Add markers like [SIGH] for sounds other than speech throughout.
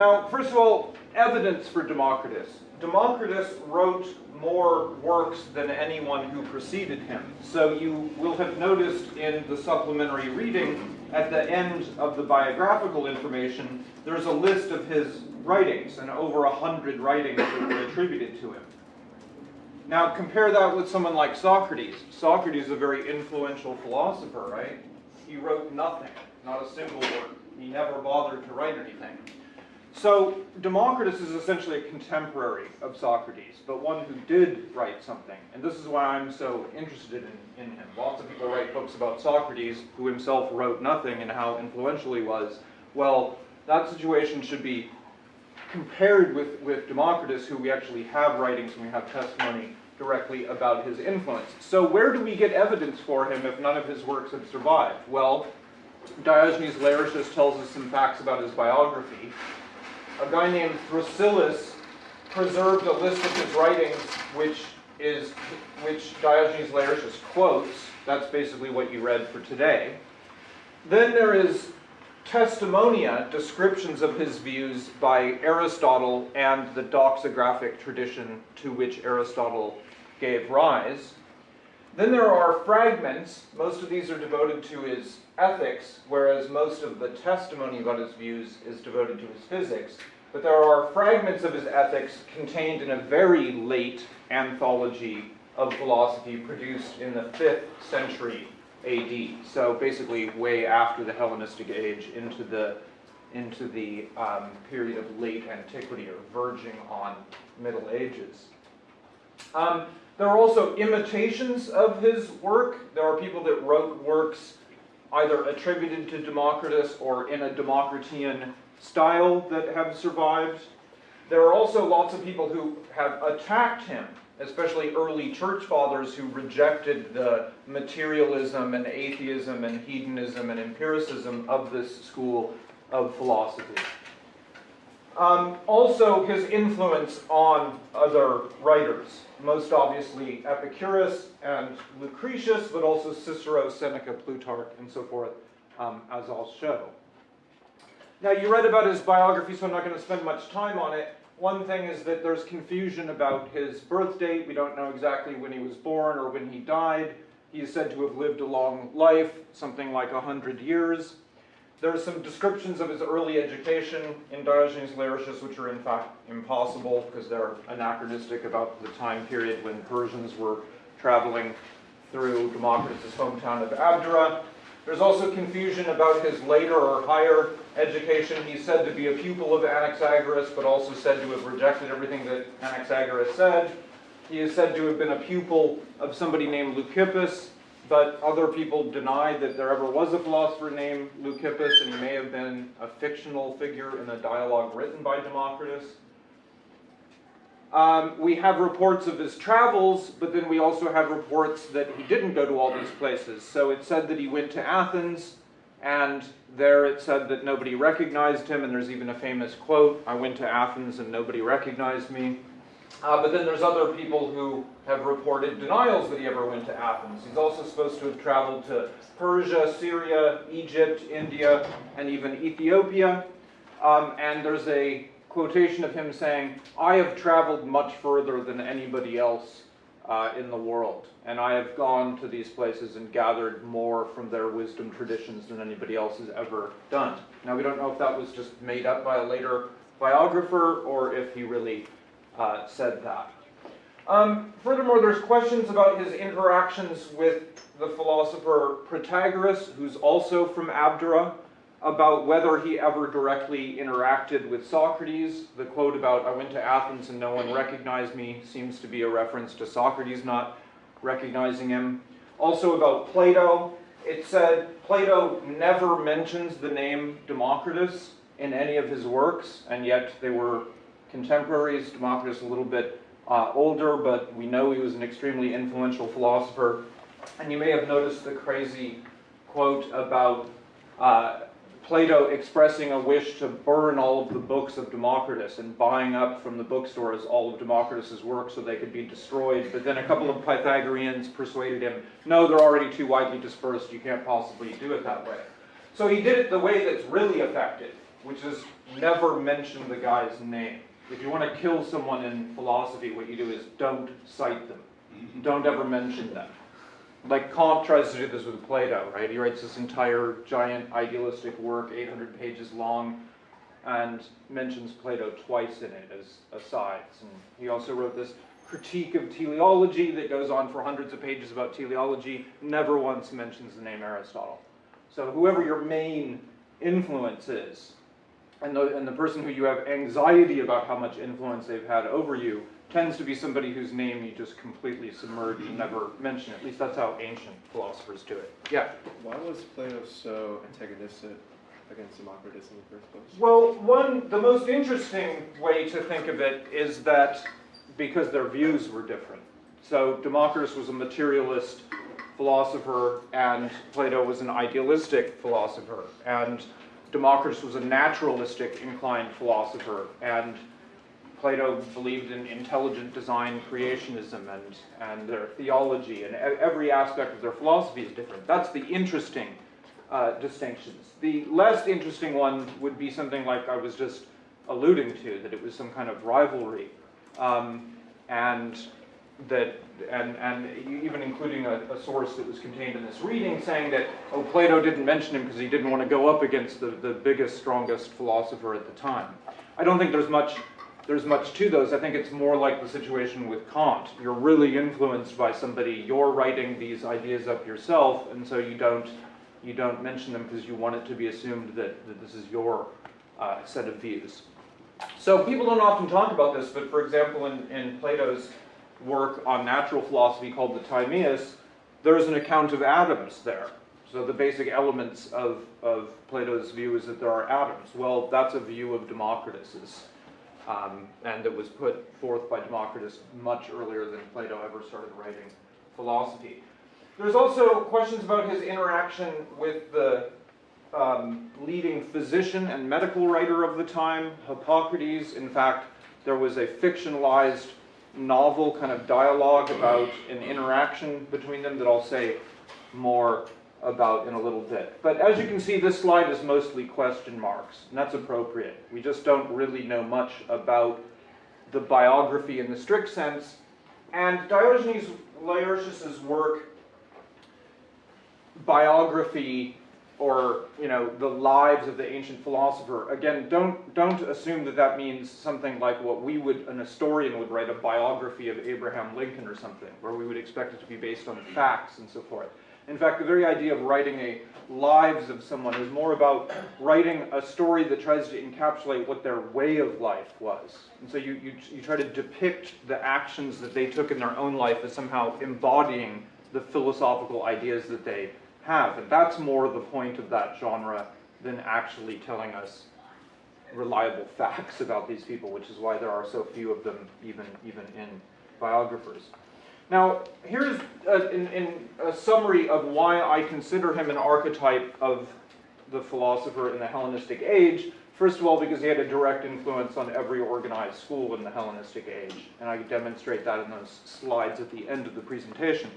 Now, first of all, evidence for Democritus. Democritus wrote more works than anyone who preceded him. So you will have noticed in the supplementary reading, at the end of the biographical information, there's a list of his writings, and over a hundred writings that were attributed to him. Now compare that with someone like Socrates. Socrates is a very influential philosopher, right? He wrote nothing, not a single word. He never bothered to write anything. So Democritus is essentially a contemporary of Socrates, but one who did write something. And this is why I'm so interested in, in him. Lots of people write books about Socrates, who himself wrote nothing and how influential he was. Well, that situation should be compared with, with Democritus, who we actually have writings and we have testimony directly about his influence. So where do we get evidence for him if none of his works have survived? Well, Diogenes Laertius tells us some facts about his biography a guy named Thrasyllus preserved a list of his writings, which is which Diogenes Laertius quotes. That's basically what you read for today. Then there is testimonia, descriptions of his views by Aristotle and the doxographic tradition to which Aristotle gave rise. Then there are fragments, most of these are devoted to his ethics, whereas most of the testimony about his views is devoted to his physics. But there are fragments of his ethics contained in a very late anthology of philosophy produced in the 5th century AD. So basically way after the Hellenistic age into the, into the um, period of late antiquity or verging on Middle Ages. Um, there are also imitations of his work. There are people that wrote works either attributed to Democritus or in a Democritean style that have survived. There are also lots of people who have attacked him, especially early church fathers who rejected the materialism and atheism and hedonism and empiricism of this school of philosophy. Um, also, his influence on other writers, most obviously Epicurus and Lucretius, but also Cicero, Seneca, Plutarch, and so forth, um, as I'll show. Now, you read about his biography, so I'm not going to spend much time on it. One thing is that there's confusion about his birth date. We don't know exactly when he was born or when he died. He is said to have lived a long life, something like 100 years. There are some descriptions of his early education in Diogenes Laertius, which are in fact impossible because they're anachronistic about the time period when Persians were traveling through Democritus' hometown of Abdera. There's also confusion about his later or higher education. He's said to be a pupil of Anaxagoras, but also said to have rejected everything that Anaxagoras said. He is said to have been a pupil of somebody named Leucippus, but other people deny that there ever was a philosopher named Leucippus, and he may have been a fictional figure in a dialogue written by Democritus. Um, we have reports of his travels, but then we also have reports that he didn't go to all these places. So it said that he went to Athens, and there it said that nobody recognized him, and there's even a famous quote, I went to Athens and nobody recognized me. Uh, but then there's other people who have reported denials that he ever went to Athens. He's also supposed to have traveled to Persia, Syria, Egypt, India, and even Ethiopia. Um, and there's a quotation of him saying, I have traveled much further than anybody else uh, in the world, and I have gone to these places and gathered more from their wisdom traditions than anybody else has ever done. Now, we don't know if that was just made up by a later biographer or if he really uh, said that. Um, furthermore, there's questions about his interactions with the philosopher Protagoras, who's also from Abdera about whether he ever directly interacted with Socrates. The quote about, I went to Athens and no one recognized me, seems to be a reference to Socrates not recognizing him. Also about Plato, it said Plato never mentions the name Democritus in any of his works, and yet they were contemporaries, Democritus a little bit uh, older, but we know he was an extremely influential philosopher. And you may have noticed the crazy quote about uh, Plato expressing a wish to burn all of the books of Democritus and buying up from the bookstores all of Democritus's works so they could be destroyed. But then a couple of Pythagoreans persuaded him, no, they're already too widely dispersed, you can't possibly do it that way. So he did it the way that's really effective. which is never mention the guy's name. If you want to kill someone in philosophy, what you do is don't cite them. Mm-hmm. Don't ever mention them. Like Kant tries to do this with Plato, right? He writes this entire giant idealistic work, 800 pages long, and mentions Plato twice in it as asides. And he also wrote this critique of teleology that goes on for hundreds of pages about teleology, never once mentions the name Aristotle. So whoever your main influence is, and the, and the person who you have anxiety about how much influence they've had over you, tends to be somebody whose name you just completely submerge and never mention. At least that's how ancient philosophers do it. Yeah. Why was Plato so antagonistic against Democritus in the first place? Well, one, the most interesting way to think of it is that because their views were different. So Democritus was a materialist philosopher and Plato was an idealistic philosopher. And Democritus was a naturalistic inclined philosopher and Plato believed in intelligent design creationism and, and their theology and every aspect of their philosophy is different. That's the interesting uh, distinctions. The less interesting one would be something like I was just alluding to, that it was some kind of rivalry. Um, and that, and, and even including a, a source that was contained in this reading saying that, oh, Plato didn't mention him because he didn't want to go up against the, the biggest, strongest philosopher at the time. I don't think there's much there's much to those. I think it's more like the situation with Kant. You're really influenced by somebody. You're writing these ideas up yourself, and so you don't you don't mention them because you want it to be assumed that, that this is your uh, set of views. So people don't often talk about this, but for example, in, in Plato's work on natural philosophy called the Timaeus, there's an account of atoms there. So the basic elements of, of Plato's view is that there are atoms. Well, that's a view of Democritus's um, and it was put forth by Democritus much earlier than Plato ever started writing philosophy. There's also questions about his interaction with the um, leading physician and medical writer of the time, Hippocrates. In fact, there was a fictionalized novel kind of dialogue about an interaction between them that I'll say more about in a little bit. But as you can see, this slide is mostly question marks, and that's appropriate. We just don't really know much about the biography in the strict sense. And Diogenes Laertius's work, biography, or you know the lives of the ancient philosopher. Again, don't don't assume that that means something like what we would an historian would write a biography of Abraham Lincoln or something, where we would expect it to be based on facts and so forth. In fact, the very idea of writing a lives of someone is more about writing a story that tries to encapsulate what their way of life was. And so you, you, you try to depict the actions that they took in their own life as somehow embodying the philosophical ideas that they have. And that's more the point of that genre than actually telling us reliable [LAUGHS] facts about these people, which is why there are so few of them even, even in biographers. Now, here's a, in, in a summary of why I consider him an archetype of the philosopher in the Hellenistic age. First of all, because he had a direct influence on every organized school in the Hellenistic age, and I demonstrate that in those slides at the end of the presentation.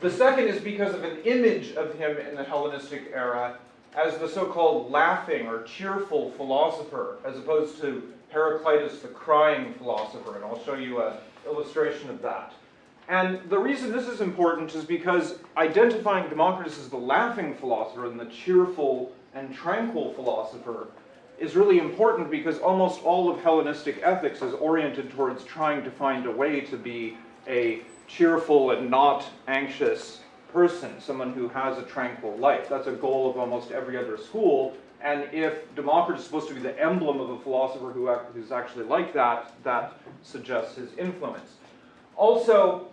The second is because of an image of him in the Hellenistic era as the so-called laughing or cheerful philosopher, as opposed to Heraclitus the crying philosopher, and I'll show you an illustration of that. And the reason this is important is because identifying Democritus as the laughing philosopher and the cheerful and tranquil philosopher is really important because almost all of Hellenistic ethics is oriented towards trying to find a way to be a cheerful and not anxious person, someone who has a tranquil life. That's a goal of almost every other school. And if Democritus is supposed to be the emblem of a philosopher who, who's actually like that, that suggests his influence. Also,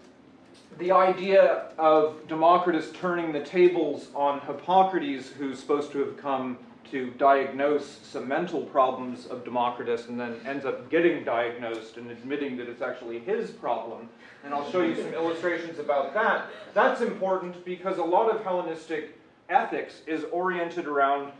the idea of Democritus turning the tables on Hippocrates, who's supposed to have come to diagnose some mental problems of Democritus and then ends up getting diagnosed and admitting that it's actually his problem. And I'll show you some illustrations about that. That's important because a lot of Hellenistic ethics is oriented around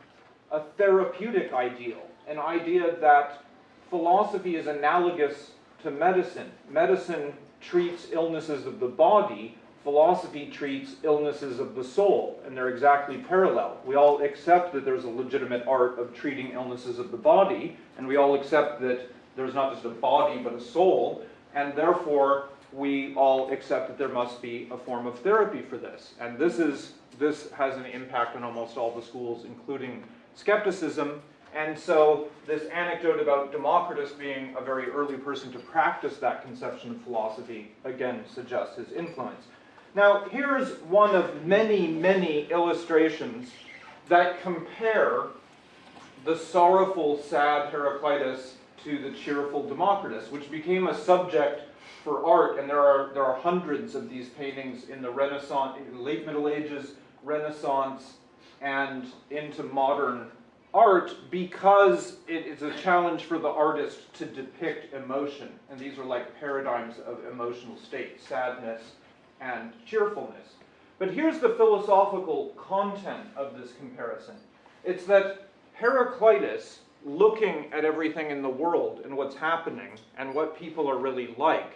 a therapeutic ideal, an idea that philosophy is analogous to medicine. Medicine treats illnesses of the body, philosophy treats illnesses of the soul, and they're exactly parallel. We all accept that there's a legitimate art of treating illnesses of the body, and we all accept that there's not just a body but a soul, and therefore we all accept that there must be a form of therapy for this. And this is this has an impact on almost all the schools, including skepticism. And so this anecdote about Democritus being a very early person to practice that conception of philosophy, again, suggests his influence. Now, here's one of many, many illustrations that compare the sorrowful, sad Heraclitus to the cheerful Democritus, which became a subject for art, and there are, there are hundreds of these paintings in the Renaissance, in late Middle Ages, Renaissance, and into modern art because it is a challenge for the artist to depict emotion. And these are like paradigms of emotional state, sadness and cheerfulness. But here's the philosophical content of this comparison. It's that Heraclitus, looking at everything in the world and what's happening and what people are really like,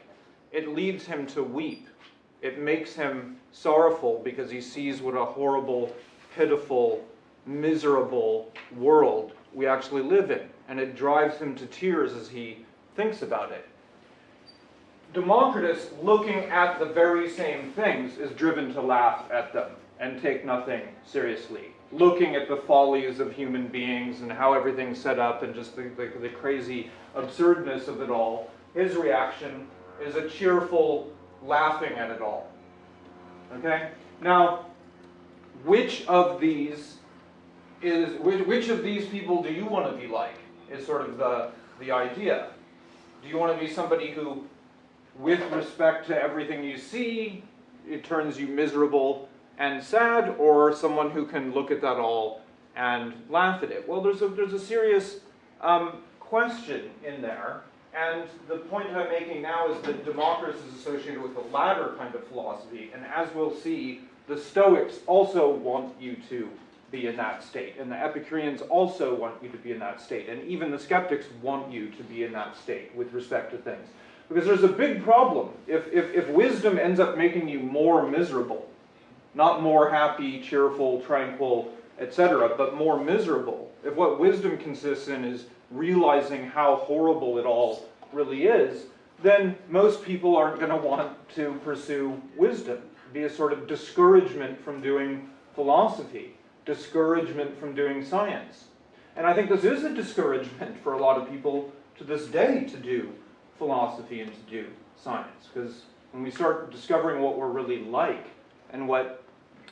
it leads him to weep. It makes him sorrowful because he sees what a horrible, pitiful, miserable world we actually live in. And it drives him to tears as he thinks about it. Democritus, looking at the very same things, is driven to laugh at them and take nothing seriously. Looking at the follies of human beings and how everything's set up and just the, the, the crazy absurdness of it all, his reaction is a cheerful laughing at it all. Okay? Now, which of these is which, which of these people do you want to be like? Is sort of the the idea. Do you want to be somebody who, with respect to everything you see, it turns you miserable and sad, or someone who can look at that all and laugh at it? Well, there's a there's a serious um, question in there. And the point I'm making now is that Democritus is associated with the latter kind of philosophy, and as we'll see, the Stoics also want you to be in that state, and the Epicureans also want you to be in that state, and even the skeptics want you to be in that state with respect to things. Because there's a big problem. If, if, if wisdom ends up making you more miserable, not more happy, cheerful, tranquil, etc., but more miserable, if what wisdom consists in is realizing how horrible it all really is, then most people aren't going to want to pursue wisdom. Be a sort of discouragement from doing philosophy, discouragement from doing science. And I think this is a discouragement for a lot of people to this day to do philosophy and to do science. Because when we start discovering what we're really like and what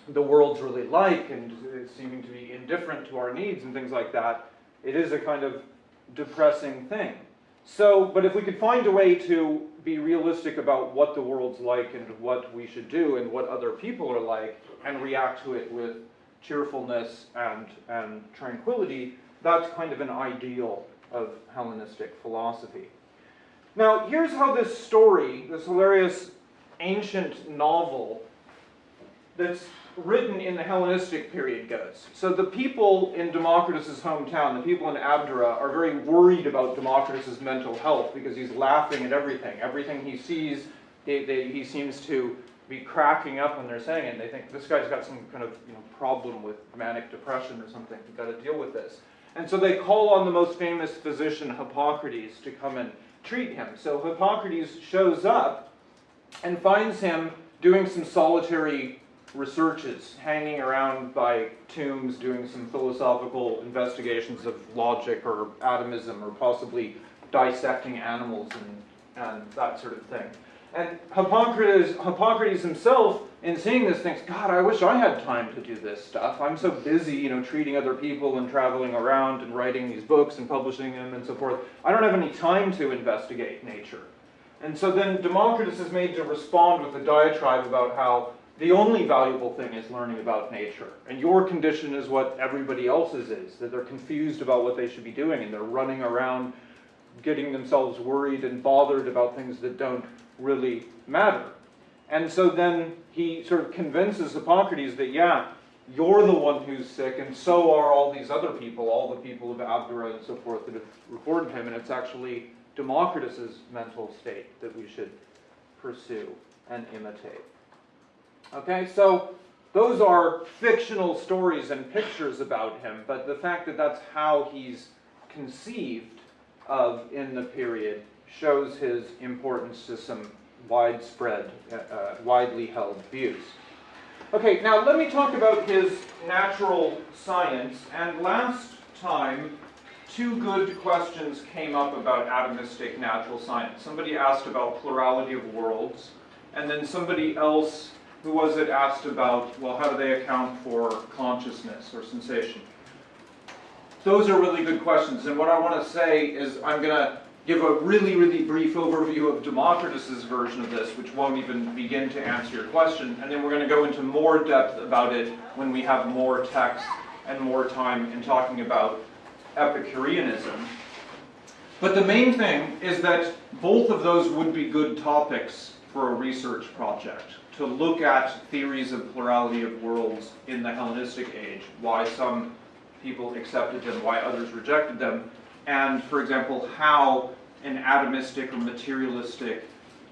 the world's really like and it's seeming to be indifferent to our needs and things like that, it is a kind of depressing thing. So, but if we could find a way to be realistic about what the world's like and what we should do and what other people are like and react to it with cheerfulness and, and tranquility, that's kind of an ideal of Hellenistic philosophy. Now, here's how this story, this hilarious ancient novel that's written in the Hellenistic period goes. So the people in Democritus's hometown, the people in Abdera, are very worried about Democritus's mental health because he's laughing at everything. Everything he sees, they, they, he seems to be cracking up when they're saying it. And they think this guy's got some kind of you know, problem with manic depression or something. We've got to deal with this. And so they call on the most famous physician, Hippocrates, to come and treat him. So Hippocrates shows up and finds him doing some solitary researches, hanging around by tombs, doing some philosophical investigations of logic or atomism, or possibly dissecting animals and, and that sort of thing. And Hippocrates, Hippocrates himself, in seeing this, thinks, God, I wish I had time to do this stuff. I'm so busy, you know, treating other people and traveling around and writing these books and publishing them and so forth. I don't have any time to investigate nature. And so then Democritus is made to respond with a diatribe about how the only valuable thing is learning about nature. And your condition is what everybody else's is, that they're confused about what they should be doing and they're running around getting themselves worried and bothered about things that don't really matter. And so then he sort of convinces Hippocrates that, yeah, you're the one who's sick, and so are all these other people, all the people of Abdera and so forth that have reported him, and it's actually Democritus's mental state that we should pursue and imitate. Okay, so those are fictional stories and pictures about him, but the fact that that's how he's conceived of in the period shows his importance to some widespread, uh, widely held views. Okay, now let me talk about his natural science. And last time, two good questions came up about atomistic natural science. Somebody asked about plurality of worlds, and then somebody else, who was it, asked about, well, how do they account for consciousness or sensation? Those are really good questions, and what I want to say is I'm going to give a really, really brief overview of Democritus's version of this, which won't even begin to answer your question, and then we're going to go into more depth about it when we have more text and more time in talking about Epicureanism. But the main thing is that both of those would be good topics for a research project, to look at theories of plurality of worlds in the Hellenistic age, why some people accepted them, why others rejected them, and, for example, how an atomistic or materialistic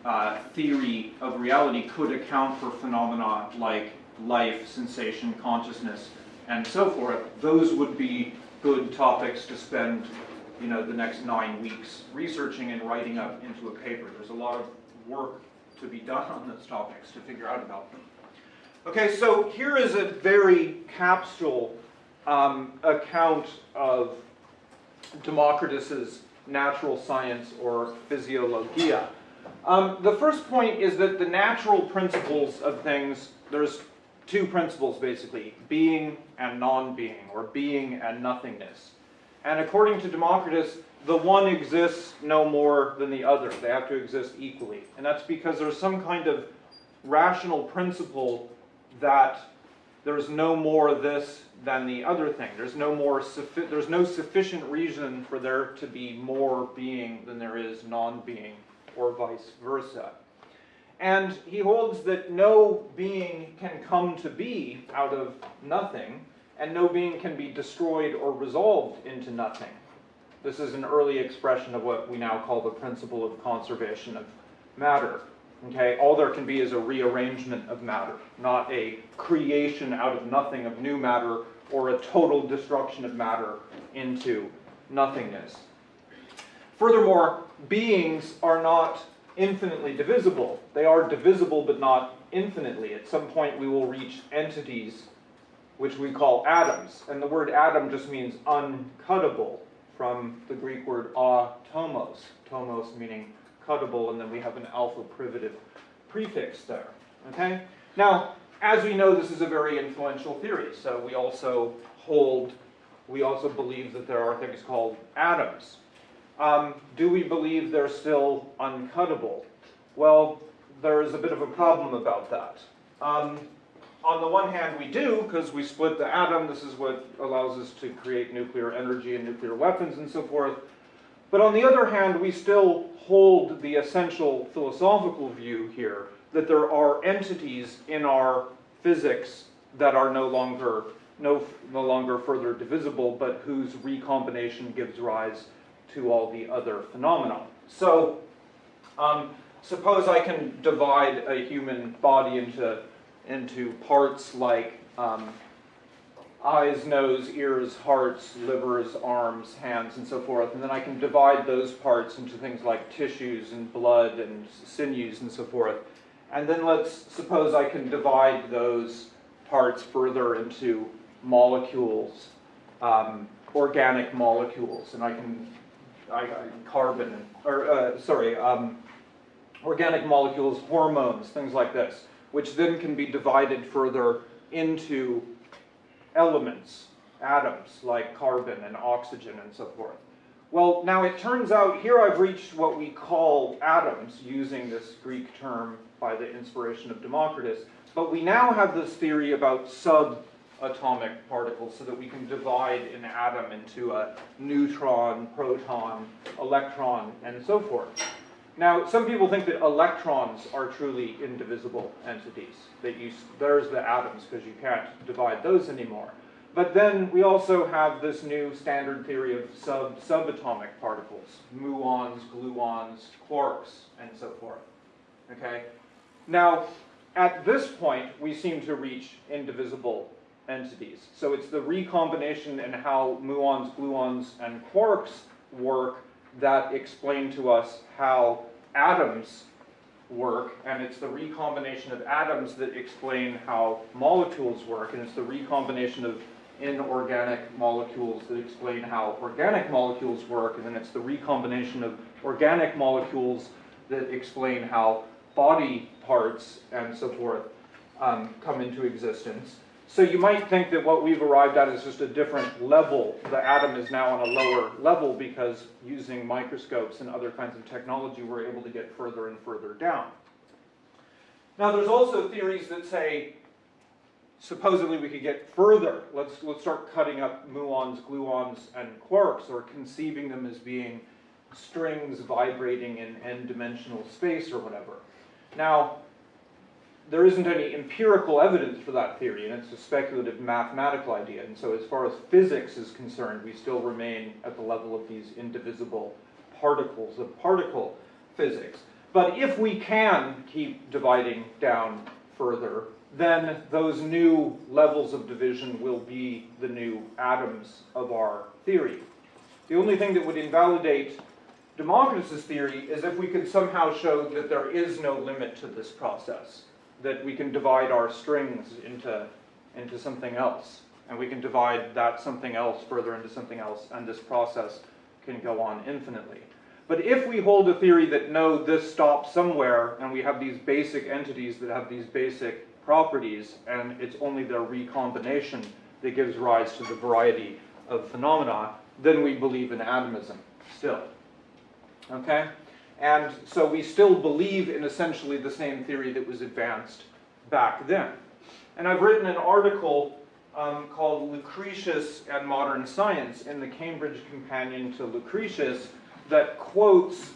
uh, theory of reality could account for phenomena like life, sensation, consciousness, and so forth. Those would be good topics to spend you know, the next nine weeks researching and writing up into a paper. There's a lot of work to be done on those topics to figure out about them. Okay, so here is a very capsule um, account of Democritus's natural science or physiologia. Um, the first point is that the natural principles of things, there's two principles basically, being and non-being, or being and nothingness. And according to Democritus, the one exists no more than the other. They have to exist equally. And that's because there's some kind of rational principle that there's no more this than the other thing. There's no more there's no sufficient reason for there to be more being than there is non-being, or vice versa. And he holds that no being can come to be out of nothing, and no being can be destroyed or resolved into nothing. This is an early expression of what we now call the principle of conservation of matter. Okay, all there can be is a rearrangement of matter, not a creation out of nothing of new matter or a total destruction of matter into nothingness. Furthermore, beings are not infinitely divisible. They are divisible but not infinitely. At some point we will reach entities which we call atoms. And the word atom just means uncuttable from the Greek word atomos, tomos meaning cuttable, and then we have an alpha privative prefix there. Okay? Now, as we know, this is a very influential theory, so we also hold, we also believe that there are things called atoms. Um, do we believe they're still uncuttable? Well, there is a bit of a problem about that. Um, on the one hand, we do, because we split the atom. This is what allows us to create nuclear energy and nuclear weapons and so forth. But on the other hand, we still hold the essential philosophical view here that there are entities in our physics that are no longer no, no longer further divisible, but whose recombination gives rise to all the other phenomena. So um, suppose I can divide a human body into, into parts like um, eyes, nose, ears, hearts, livers, arms, hands, and so forth. And then I can divide those parts into things like tissues and blood and sinews and so forth. And then let's suppose I can divide those parts further into molecules, um, organic molecules, and I can, I, I carbon, or uh, sorry, um, organic molecules, hormones, things like this, which then can be divided further into elements, atoms, like carbon and oxygen and so forth. Well, now it turns out here I've reached what we call atoms using this Greek term by the inspiration of Democritus, but we now have this theory about subatomic particles so that we can divide an atom into a neutron, proton, electron, and so forth. Now, some people think that electrons are truly indivisible entities, that you, there's the atoms because you can't divide those anymore. But then we also have this new standard theory of sub subatomic particles, muons, gluons, quarks, and so forth. Okay? Now, at this point, we seem to reach indivisible entities. So it's the recombination and how muons, gluons, and quarks work that explain to us how atoms work, and it's the recombination of atoms that explain how molecules work, and it's the recombination of inorganic molecules that explain how organic molecules work, and then it's the recombination of organic molecules that explain how body parts and so forth um, come into existence. So you might think that what we've arrived at is just a different level. The atom is now on a lower level because using microscopes and other kinds of technology, we're able to get further and further down. Now there's also theories that say, supposedly we could get further. Let's, let's start cutting up muons, gluons, and quarks, or conceiving them as being strings vibrating in n-dimensional space or whatever. Now, there isn't any empirical evidence for that theory, and it's a speculative mathematical idea. And so as far as physics is concerned, we still remain at the level of these indivisible particles of particle physics. But if we can keep dividing down further, then those new levels of division will be the new atoms of our theory. The only thing that would invalidate Democritus's theory is if we could somehow show that there is no limit to this process that we can divide our strings into, into something else. And we can divide that something else further into something else, and this process can go on infinitely. But if we hold a theory that no, this stops somewhere, and we have these basic entities that have these basic properties, and it's only their recombination that gives rise to the variety of phenomena, then we believe in atomism still. Okay? And so we still believe in essentially the same theory that was advanced back then. And I've written an article um, called Lucretius and Modern Science in the Cambridge Companion to Lucretius that quotes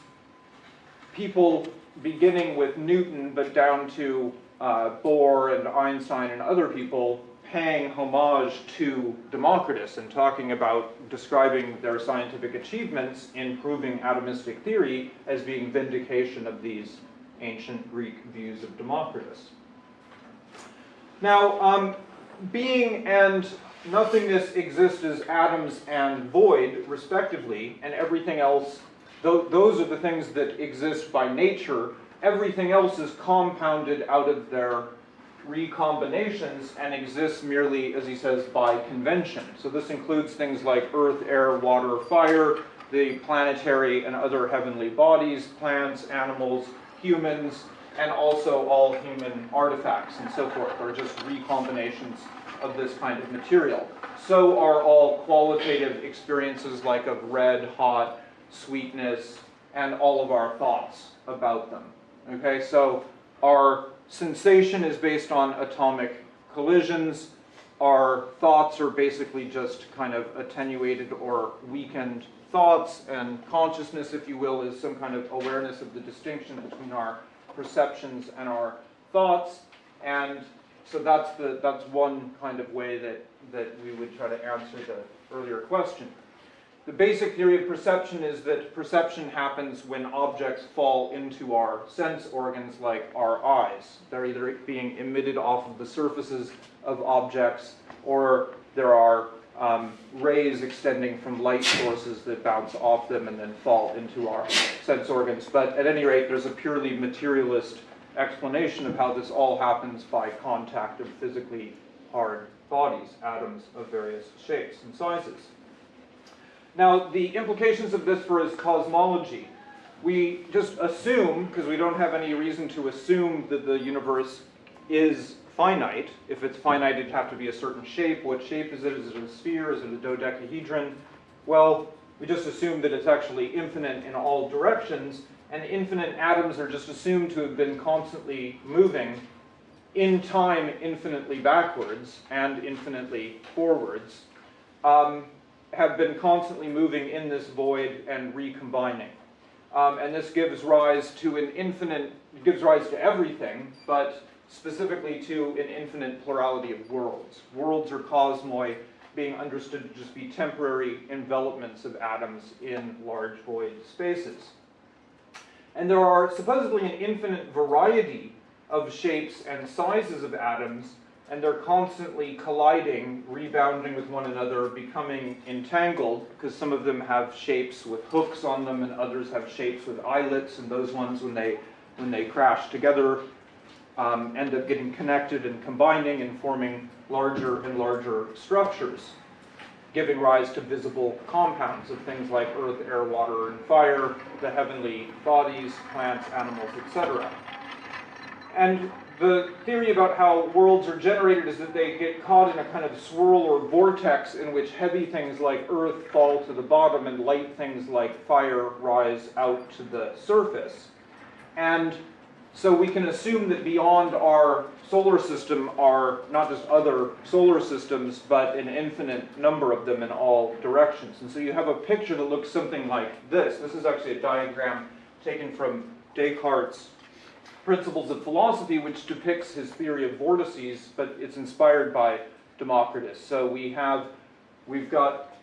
people beginning with Newton but down to uh, Bohr and Einstein and other people paying homage to Democritus and talking about describing their scientific achievements in proving atomistic theory as being vindication of these ancient Greek views of Democritus. Now, um, being and nothingness exist as atoms and void, respectively, and everything else, th those are the things that exist by nature. Everything else is compounded out of their recombinations and exists merely, as he says, by convention. So this includes things like earth, air, water, fire, the planetary and other heavenly bodies, plants, animals, humans, and also all human artifacts and so forth are just recombinations of this kind of material. So are all qualitative experiences like of red, hot, sweetness, and all of our thoughts about them. Okay, so our Sensation is based on atomic collisions. Our thoughts are basically just kind of attenuated or weakened thoughts, and consciousness, if you will, is some kind of awareness of the distinction between our perceptions and our thoughts. And so that's, the, that's one kind of way that, that we would try to answer the earlier question. The basic theory of perception is that perception happens when objects fall into our sense organs like our eyes. They're either being emitted off of the surfaces of objects or there are um, rays extending from light sources that bounce off them and then fall into our sense organs. But at any rate, there's a purely materialist explanation of how this all happens by contact of physically hard bodies, atoms of various shapes and sizes. Now, the implications of this for his cosmology. We just assume, because we don't have any reason to assume that the universe is finite. If it's finite, it'd have to be a certain shape. What shape is it? Is it a sphere? Is it a dodecahedron? Well, we just assume that it's actually infinite in all directions, and infinite atoms are just assumed to have been constantly moving in time infinitely backwards and infinitely forwards. Um, have been constantly moving in this void and recombining. Um, and this gives rise to an infinite, gives rise to everything, but specifically to an infinite plurality of worlds. Worlds or cosmoi being understood to just be temporary envelopments of atoms in large void spaces. And there are supposedly an infinite variety of shapes and sizes of atoms, and they're constantly colliding, rebounding with one another, becoming entangled, because some of them have shapes with hooks on them, and others have shapes with eyelets, and those ones, when they, when they crash together, um, end up getting connected and combining and forming larger and larger structures, giving rise to visible compounds of things like earth, air, water, and fire, the heavenly bodies, plants, animals, etc. And the theory about how worlds are generated is that they get caught in a kind of swirl or vortex in which heavy things like earth fall to the bottom and light things like fire rise out to the surface. And so we can assume that beyond our solar system are not just other solar systems, but an infinite number of them in all directions. And so you have a picture that looks something like this. This is actually a diagram taken from Descartes' Principles of Philosophy, which depicts his theory of vortices, but it's inspired by Democritus. So we have, we've got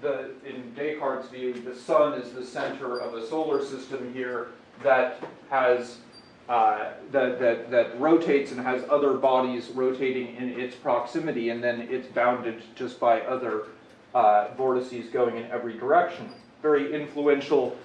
the, in Descartes' view, the sun is the center of a solar system here that has uh, that, that, that rotates and has other bodies rotating in its proximity, and then it's bounded just by other uh, vortices going in every direction. Very influential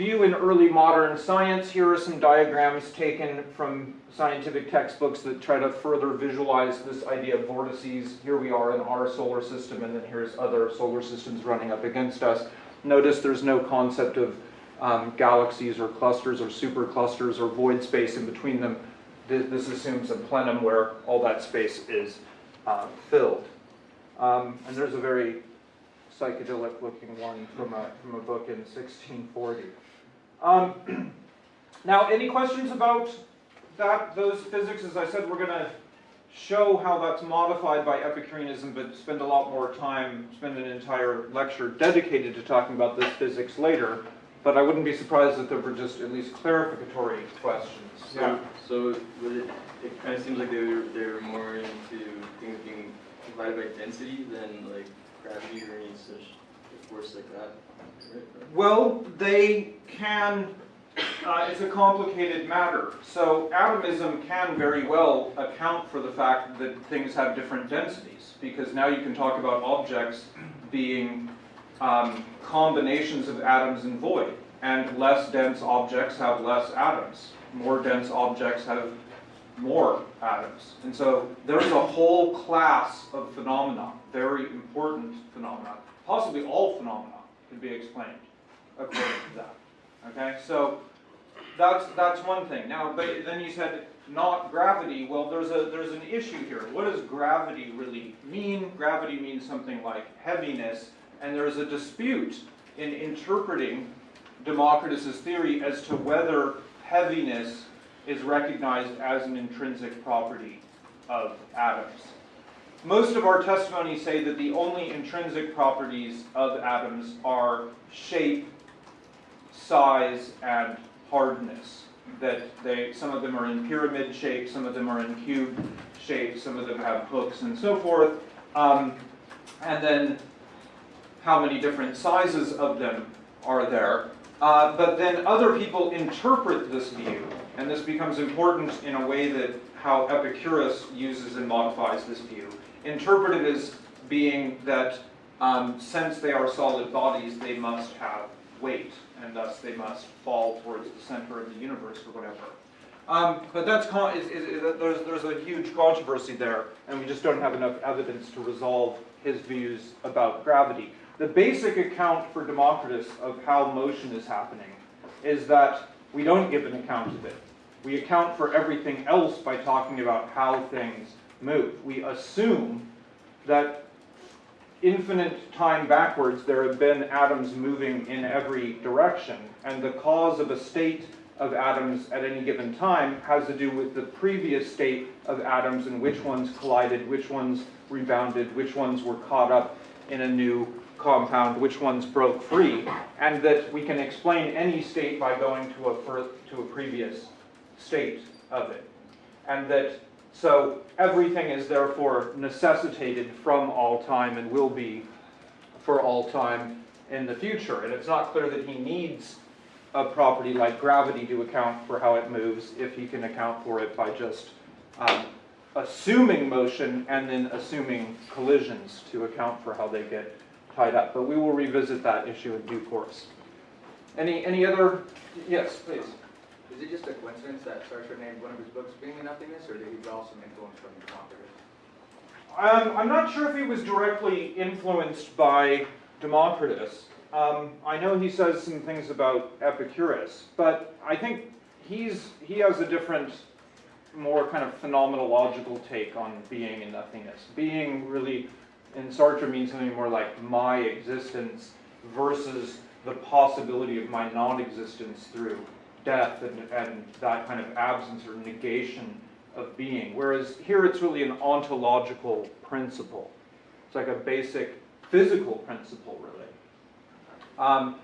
view in early modern science. Here are some diagrams taken from scientific textbooks that try to further visualize this idea of vortices. Here we are in our solar system, and then here's other solar systems running up against us. Notice there's no concept of um, galaxies or clusters or superclusters or void space in between them. This, assumes a plenum where all that space is uh, filled. Um, and there's a very psychedelic looking one from a, from a book in 1640. Um, [CLEARS THROAT] now, any questions about that, those physics? As I said, we're going to show how that's modified by Epicureanism, but spend a lot more time, spend an entire lecture dedicated to talking about this physics later. But I wouldn't be surprised if there were just at least clarificatory questions. So, so would it, it kind of seems like they were, they were more into things being divided by density than like gravity or any such like that. Well, they can, uh, it's a complicated matter. So atomism can very well account for the fact that things have different densities, because now you can talk about objects being um, combinations of atoms and void. And less dense objects have less atoms. More dense objects have more atoms. And so there's a whole class of phenomena, very important phenomena. Possibly all phenomena could be explained according to that. Okay, so that's that's one thing. Now, but then you said not gravity. Well, there's a there's an issue here. What does gravity really mean? Gravity means something like heaviness, and there's a dispute in interpreting Democritus's theory as to whether heaviness is recognized as an intrinsic property of atoms. Most of our testimonies say that the only intrinsic properties of atoms are shape, size, and hardness. That they, some of them are in pyramid shape, some of them are in cube shape, some of them have hooks and so forth. Um, and then how many different sizes of them are there. Uh, but then other people interpret this view, and this becomes important in a way that how Epicurus uses and modifies this view. Interpret it as being that um, since they are solid bodies, they must have weight, and thus they must fall towards the center of the universe or whatever. Um, but that's is, is, is, there's, there's a huge controversy there, and we just don't have enough evidence to resolve his views about gravity. The basic account for Democritus of how motion is happening is that we don't give an account of it. We account for everything else by talking about how things move. We assume that infinite time backwards there have been atoms moving in every direction, and the cause of a state of atoms at any given time has to do with the previous state of atoms and which ones collided, which ones rebounded, which ones were caught up in a new compound, which ones broke free, and that we can explain any state by going to a, to a previous state of it. And that, so everything is therefore necessitated from all time and will be for all time in the future. And it's not clear that he needs a property like gravity to account for how it moves if he can account for it by just um, assuming motion and then assuming collisions to account for how they get tied up. But we will revisit that issue in due course. Any, any other, yes, please. Is it just a coincidence that Sartre named one of his books Being and Nothingness, or did he draw some influence from Democritus? Um, I'm not sure if he was directly influenced by Democritus. Um, I know he says some things about Epicurus, but I think he's he has a different, more kind of phenomenological take on being and nothingness. Being really, in Sartre, means something more like my existence versus the possibility of my non-existence through death and, and that kind of absence or negation of being. Whereas here it's really an ontological principle. It's like a basic physical principle, really. Um,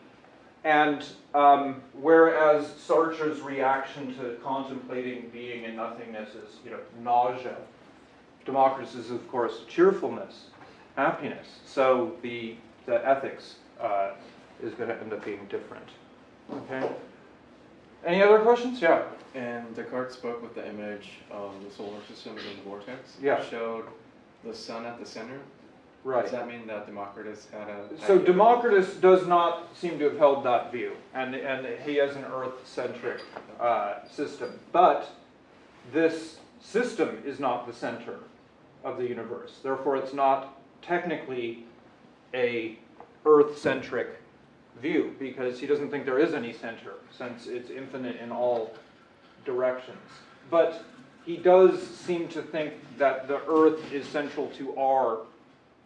and um, whereas Sartre's reaction to contemplating being and nothingness is, you know, nausea, Democritus is, of course, cheerfulness, happiness. So the, the ethics uh, is going to end up being different. Okay? Any other questions? Yeah. And Descartes spoke with the image of the solar system in the vortex. Yeah. Showed the sun at the center. Right. Does that mean that Democritus had a? So idea? Democritus does not seem to have held that view, and, and he has an Earth-centric uh, system. But this system is not the center of the universe. Therefore, it's not technically a Earth-centric view, because he doesn't think there is any center, since it's infinite in all directions. But he does seem to think that the Earth is central to our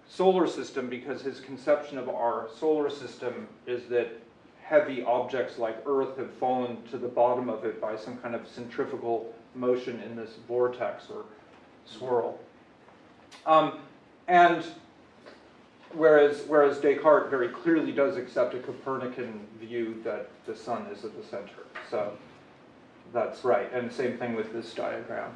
solar system because his conception of our solar system is that heavy objects like Earth have fallen to the bottom of it by some kind of centrifugal motion in this vortex or swirl. Um, and whereas, whereas Descartes very clearly does accept a Copernican view that the sun is at the center. So that's right. And same thing with this diagram.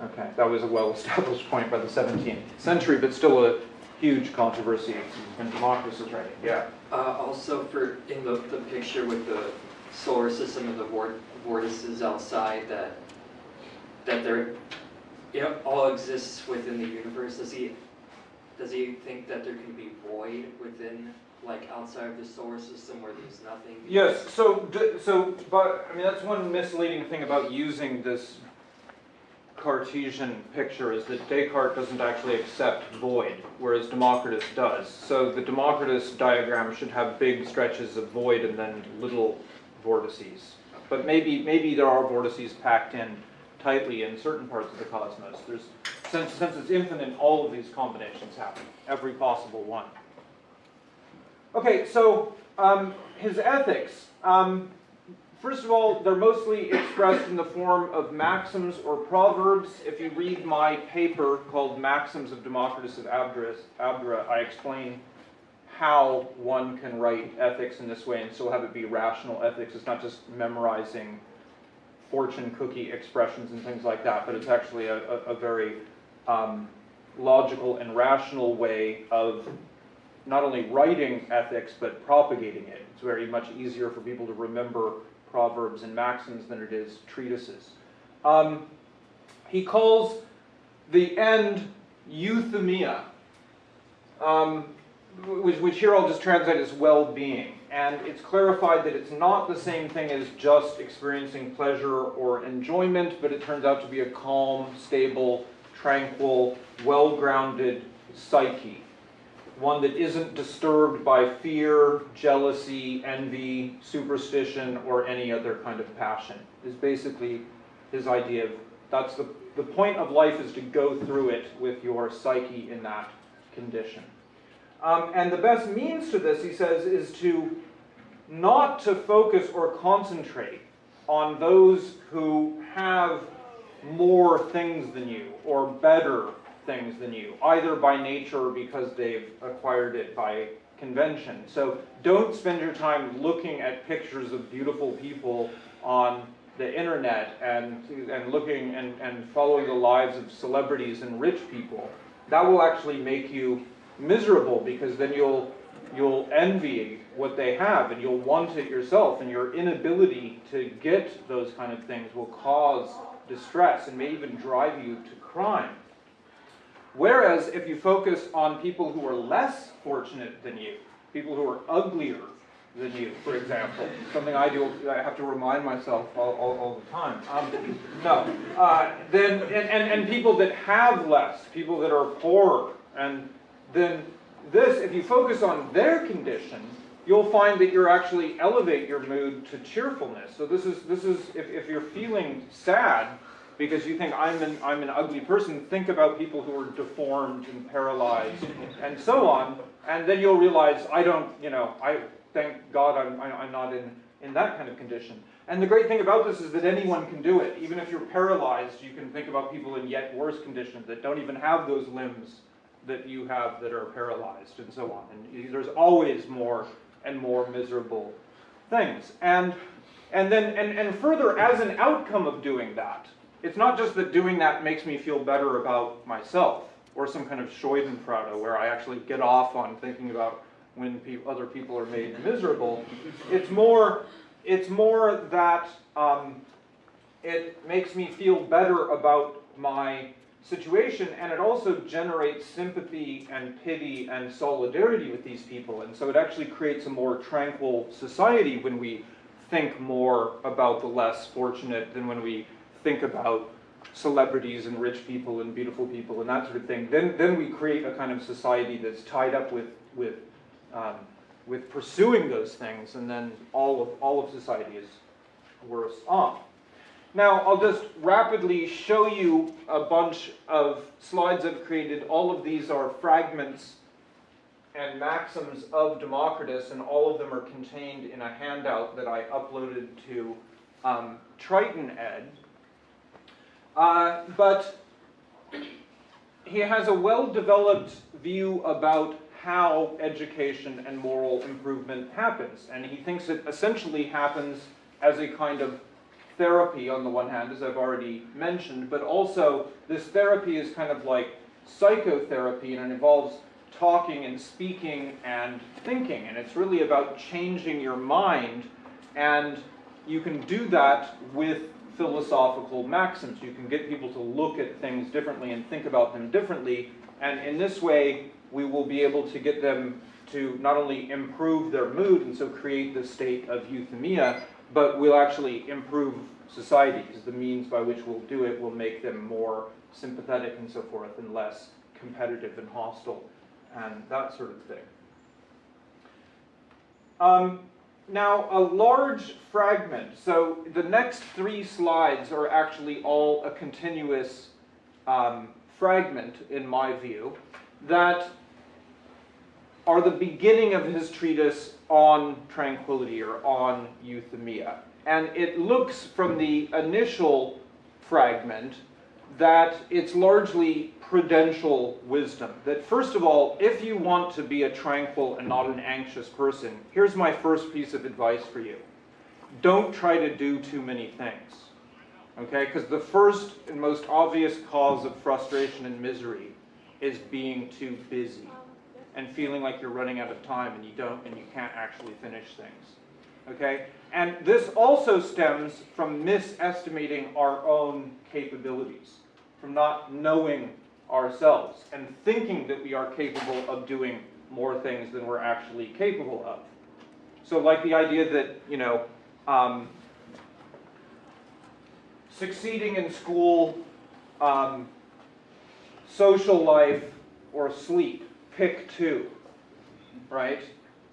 Okay, that was a well-established [LAUGHS] point by the 17th century, but still a huge controversy in was writing. Yeah. Uh, also for, in the, the picture with the solar system and the vor- vortices outside that, that there, it all exists within the universe, does he, does he think that there can be void within, like outside of the solar system where there's nothing? Yes. So, so, but I mean, that's one misleading thing about using this Cartesian picture is that Descartes doesn't actually accept void, whereas Democritus does. So the Democritus diagram should have big stretches of void and then little vortices. But maybe, maybe there are vortices packed in tightly in certain parts of the cosmos. There's, since, since it's infinite, all of these combinations happen, every possible one. Okay, so um, his ethics. Um, first of all, they're mostly expressed in the form of maxims or proverbs. If you read my paper called Maxims of Democritus of Abdera, I explain how one can write ethics in this way and still have it be rational ethics. It's not just memorizing fortune cookie expressions and things like that, but it's actually a, a, a very um, logical and rational way of not only writing ethics, but propagating it. It's very much easier for people to remember proverbs and maxims than it is treatises. Um, he calls the end euthymia, um, which, which here I'll just translate as well-being. And it's clarified that it's not the same thing as just experiencing pleasure or enjoyment, but it turns out to be a calm, stable, tranquil, well-grounded psyche one that isn't disturbed by fear, jealousy, envy, superstition, or any other kind of passion, is basically his idea of that's the, the point of life is to go through it with your psyche in that condition. Um, and the best means to this, he says, is to not to focus or concentrate on those who have more things than you or better things than you, either by nature or because they've acquired it by convention. So don't spend your time looking at pictures of beautiful people on the internet and, and looking and, and following the lives of celebrities and rich people. That will actually make you miserable because then you'll you'll envy what they have and you'll want it yourself and your inability to get those kind of things will cause distress and may even drive you to crime. Whereas if you focus on people who are less fortunate than you, people who are uglier than you, for example, something I do, I have to remind myself all, all, all the time. Um, no, uh, then, and, and, and people that have less, people that are poorer, and then this, if you focus on their condition, you'll find that you're actually elevate your mood to cheerfulness. So this is, this is, if, if you're feeling sad, because you think I'm an, I'm an ugly person, think about people who are deformed and paralyzed and so on, and then you'll realize I don't, you know, I thank God I'm, I'm not in, in that kind of condition. And the great thing about this is that anyone can do it. Even if you're paralyzed, you can think about people in yet worse conditions that don't even have those limbs that you have that are paralyzed and so on. And there's always more and more miserable things. And, and then, and, and further, as an outcome of doing that, it's not just that doing that makes me feel better about myself or some kind of Schadenfreude where I actually get off on thinking about when pe other people are made miserable. It's more, it's more that um, it makes me feel better about my situation and it also generates sympathy and pity and solidarity with these people and so it actually creates a more tranquil society when we think more about the less fortunate than when we think about celebrities and rich people and beautiful people and that sort of thing, then, then we create a kind of society that's tied up with, with, um, with pursuing those things, and then all of, all of society is worse off. Now, I'll just rapidly show you a bunch of slides I've created. All of these are fragments and maxims of Democritus, and all of them are contained in a handout that I uploaded to um, Triton Ed. Uh, but he has a well-developed view about how education and moral improvement happens. And he thinks it essentially happens as a kind of therapy on the one hand, as I've already mentioned, but also this therapy is kind of like psychotherapy and it involves talking and speaking and thinking. And it's really about changing your mind. And you can do that with philosophical maxims. You can get people to look at things differently and think about them differently. And in this way, we will be able to get them to not only improve their mood and so create the state of euthymia, but we'll actually improve society because the means by which we'll do it will make them more sympathetic and so forth and less competitive and hostile and that sort of thing. Um, now, a large fragment, so the next three slides are actually all a continuous um, fragment, in my view, that are the beginning of his treatise on tranquility or on euthymia. And it looks from the initial fragment that it's largely prudential wisdom. That first of all, if you want to be a tranquil and not an anxious person, here's my first piece of advice for you. Don't try to do too many things. Okay? Because the first and most obvious cause of frustration and misery is being too busy and feeling like you're running out of time and you don't and you can't actually finish things. Okay? And this also stems from misestimating our own capabilities, from not knowing ourselves and thinking that we are capable of doing more things than we're actually capable of. So like the idea that, you know, um, succeeding in school, um, social life, or sleep, pick two, right?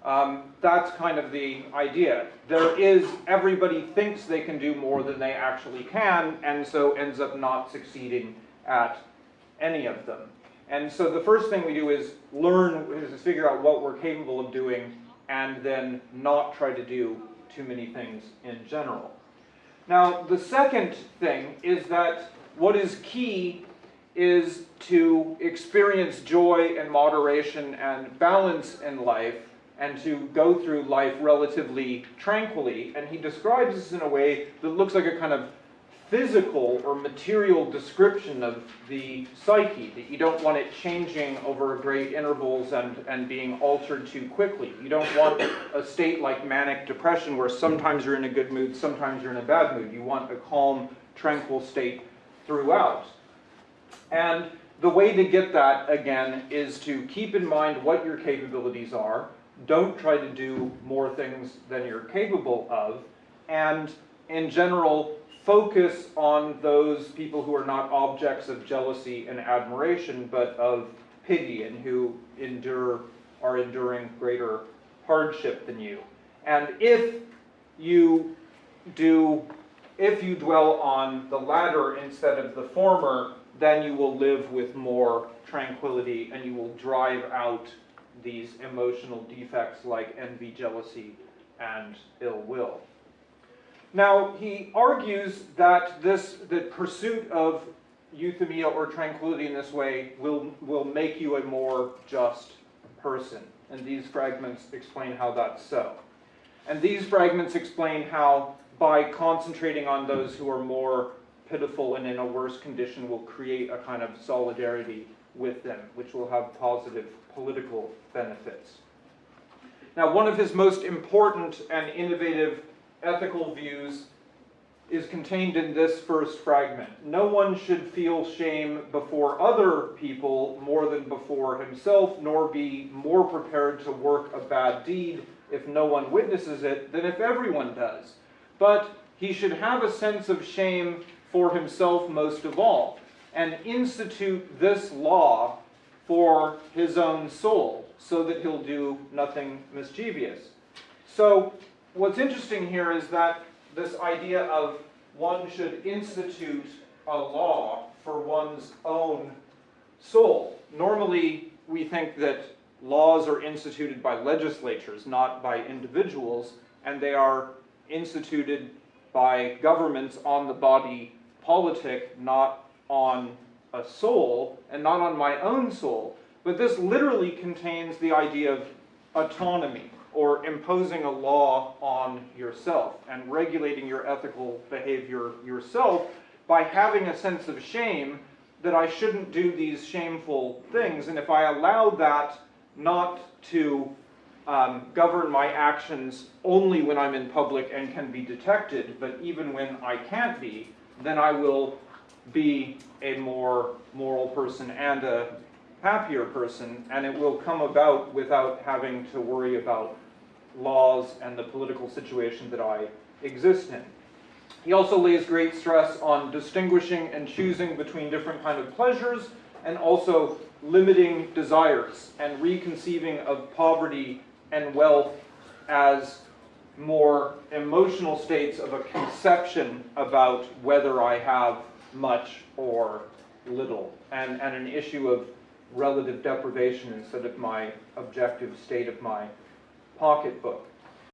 Um, that's kind of the idea. There is, everybody thinks they can do more than they actually can, and so ends up not succeeding at any of them. And so the first thing we do is learn, is figure out what we're capable of doing, and then not try to do too many things in general. Now, the second thing is that what is key is to experience joy and moderation and balance in life and to go through life relatively tranquilly. And he describes this in a way that looks like a kind of physical or material description of the psyche, that you don't want it changing over great intervals and, and being altered too quickly. You don't want a state like manic depression where sometimes you're in a good mood, sometimes you're in a bad mood. You want a calm, tranquil state throughout. And the way to get that, again, is to keep in mind what your capabilities are. Don't try to do more things than you're capable of. And in general, focus on those people who are not objects of jealousy and admiration, but of pity and who endure, are enduring greater hardship than you. And if you do, if you dwell on the latter instead of the former, then you will live with more tranquility and you will drive out these emotional defects like envy, jealousy, and ill will. Now, he argues that this, the pursuit of euthymia or tranquility in this way will, will make you a more just person. And these fragments explain how that's so. And these fragments explain how, by concentrating on those who are more pitiful and in a worse condition, will create a kind of solidarity with them, which will have positive political benefits. Now, one of his most important and innovative ethical views is contained in this first fragment. No one should feel shame before other people more than before himself, nor be more prepared to work a bad deed if no one witnesses it than if everyone does. But he should have a sense of shame for himself most of all, and institute this law for his own soul, so that he'll do nothing mischievous. So what's interesting here is that this idea of one should institute a law for one's own soul. Normally, we think that laws are instituted by legislatures, not by individuals, and they are instituted by governments on the body politic, not on a soul, and not on my own soul. But this literally contains the idea of autonomy or imposing a law on yourself and regulating your ethical behavior yourself by having a sense of shame that I shouldn't do these shameful things. And if I allow that not to um, govern my actions only when I'm in public and can be detected, but even when I can't be, then I will be a more moral person and a happier person, and it will come about without having to worry about laws and the political situation that I exist in. He also lays great stress on distinguishing and choosing between different kind of pleasures and also limiting desires and reconceiving of poverty and wealth as more emotional states of a conception about whether I have much or little and, and an issue of relative deprivation instead of my objective state of my pocketbook.